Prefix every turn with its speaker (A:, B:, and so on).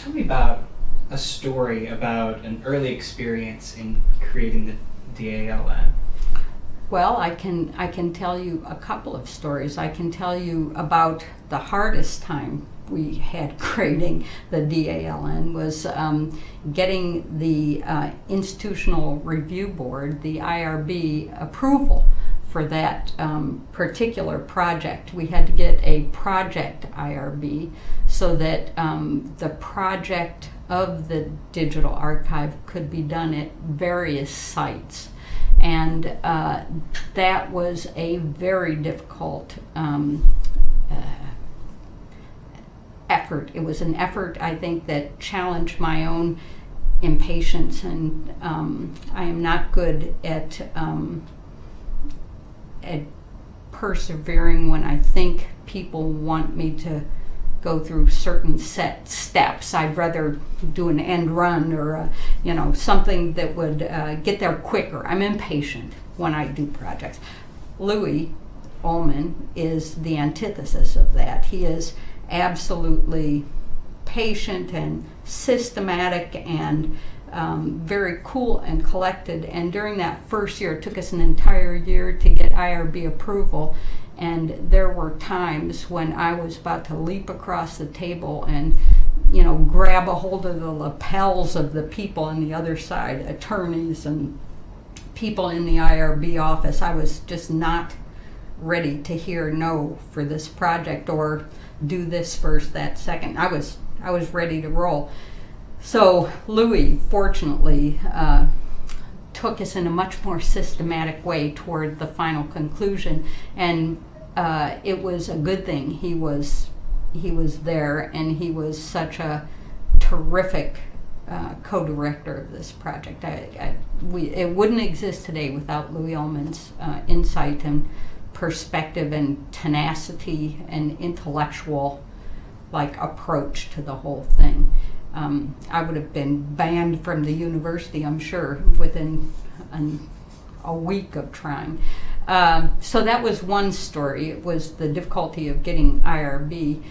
A: Tell me about a story about an early experience in creating the DALN.
B: Well, I can I can tell you a couple of stories. I can tell you about the hardest time we had creating the DALN was um, getting the uh, institutional review board, the IRB, approval for that um, particular project. We had to get a project IRB so that um, the project of the digital archive could be done at various sites. And uh, that was a very difficult um, uh, effort. It was an effort, I think, that challenged my own impatience, and um, I am not good at um, at persevering when I think people want me to go through certain set steps. I'd rather do an end run or a, you know something that would uh, get there quicker. I'm impatient when I do projects. Lewis Ulman is the antithesis of that. He is absolutely patient and systematic and um, very cool and collected. And during that first year, it took us an entire year to get IRB approval. And there were times when I was about to leap across the table and, you know, grab a hold of the lapels of the people on the other side, attorneys and people in the IRB office. I was just not ready to hear no for this project or do this first, that second. I was I was ready to roll. So Lewis, fortunately, uh, took us in a much more systematic way toward the final conclusion, and uh, it was a good thing. He was he was there, and he was such a terrific uh, co-director of this project. I, I, we, it wouldn't exist today without Lewis Ulman's uh, insight and perspective and tenacity and intellectual like approach to the whole thing. Um, I would have been banned from the university, I'm sure, within an, a week of trying. Um, so that was one story. It was the difficulty of getting IRB.